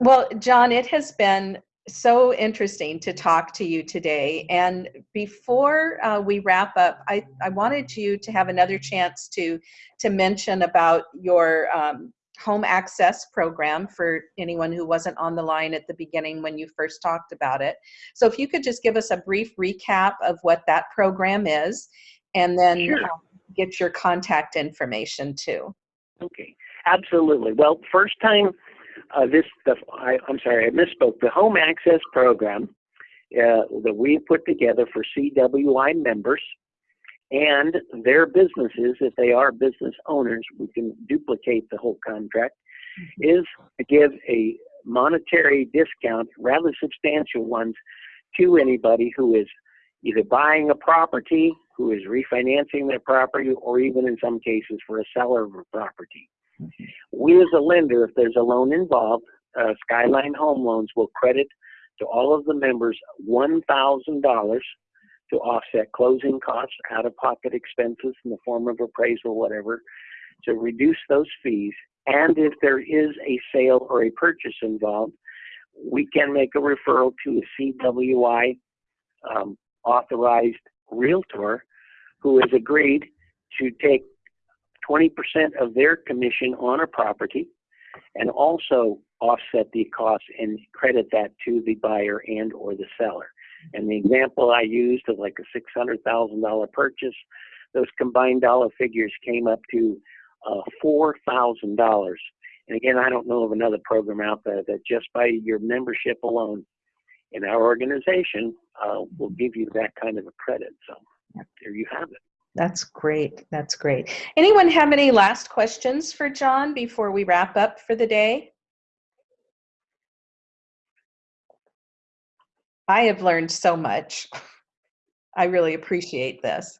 [SPEAKER 1] Well, John, it has been so interesting to talk to you today. And before uh, we wrap up, I, I wanted you to have another chance to to mention about your um, home access program for anyone who wasn't on the line at the beginning when you first talked about it. So if you could just give us a brief recap of what that program is, and then
[SPEAKER 2] Sure.
[SPEAKER 1] uh, get your contact information too.
[SPEAKER 2] Okay, absolutely. Well, first time uh, this, the, I, I'm sorry, I misspoke. The home access program uh, that we put together for CWI members and their businesses, if they are business owners, we can duplicate the whole contract, is to give a monetary discount, rather substantial ones, to anybody who is either buying a property, who is refinancing their property, or even in some cases for a seller of a property. We as a lender, if there's a loan involved, uh, Skyline Home Loans will credit to all of the members $1,000 to offset closing costs, out-of-pocket expenses in the form of appraisal, whatever, to reduce those fees. And if there is a sale or a purchase involved, we can make a referral to a CWI um, authorized realtor who has agreed to take 20% of their commission on a property and also offset the cost and credit that to the buyer and or the seller. And the example I used of like a $600,000 purchase, those combined dollar figures came up to uh, $4,000. And again, I don't know of another program out there that just by your membership alone in our organization uh, will give you that kind of a credit. So there you have it.
[SPEAKER 1] That's great. That's great. Anyone have any last questions for John before we wrap up for the day? I have learned so much. I really appreciate this.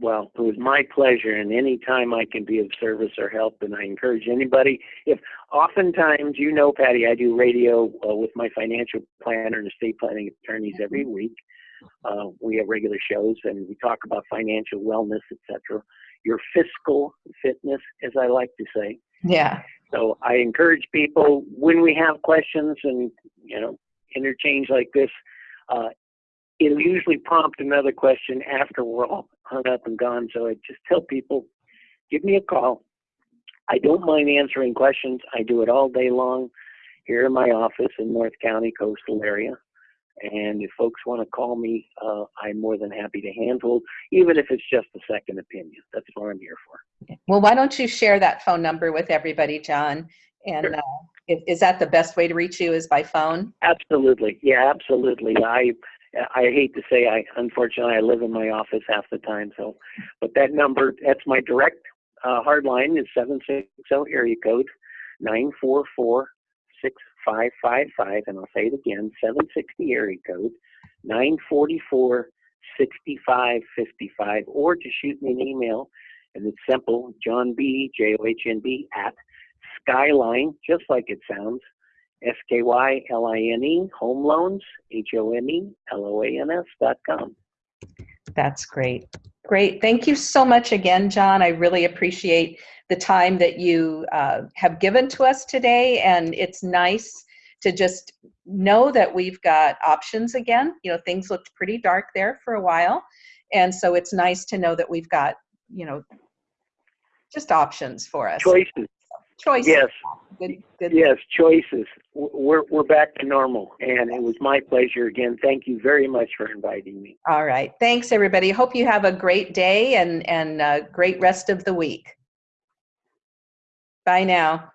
[SPEAKER 2] Well, it was my pleasure, and any time I can be of service or help, and I encourage anybody. If oftentimes, you know, Patty, I do radio uh, with my financial planner and estate planning attorneys every week. Uh, we have regular shows, and we talk about financial wellness, etc. your fiscal fitness, as I like to say.
[SPEAKER 1] Yeah.
[SPEAKER 2] So I encourage people when we have questions and you know interchange like this, uh, it'll usually prompt another question after we're all hung up and gone. So I just tell people, give me a call. I don't mind answering questions. I do it all day long here in my office in North County, coastal area. And if folks want to call me, uh, I'm more than happy to handle, even if it's just a second opinion. That's what I'm here for.
[SPEAKER 1] Well, why don't you share that phone number with everybody, John? And
[SPEAKER 2] Sure.
[SPEAKER 1] uh, is, is that the best way to reach you is by phone?
[SPEAKER 2] Absolutely. Yeah, absolutely. I I hate to say I unfortunately I live in my office half the time, so but that number that's my direct uh, hard line is seven six zero area code nine four four six five five five and I'll say it again, seven sixty area code nine forty four sixty five fifty five or to shoot me an email and it's simple, John B J O H N B at skyline, just like it sounds, S K Y L I N E, home loans, H O M E L O A N S dot com.
[SPEAKER 1] That's great. Great. Thank you so much again, John. I really appreciate the time that you uh, have given to us today. And it's nice to just know that we've got options again. You know, things looked pretty dark there for a while. And so it's nice to know that we've got, you know, just options for us.
[SPEAKER 2] Choices.
[SPEAKER 1] Choice.
[SPEAKER 2] Yes,
[SPEAKER 1] Good, good.
[SPEAKER 2] yes, choices. We're, we're back to normal. And it was my pleasure again. Thank you very much for inviting me.
[SPEAKER 1] All right. Thanks, everybody. Hope you have a great day and, and uh great rest of the week. Bye now.